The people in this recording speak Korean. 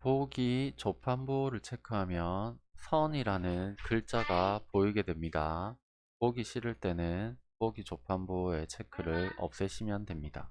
보기 조판부를 체크하면 선이라는 글자가 보이게 됩니다. 보기 싫을 때는 보기 조판부의 체크를 없애시면 됩니다.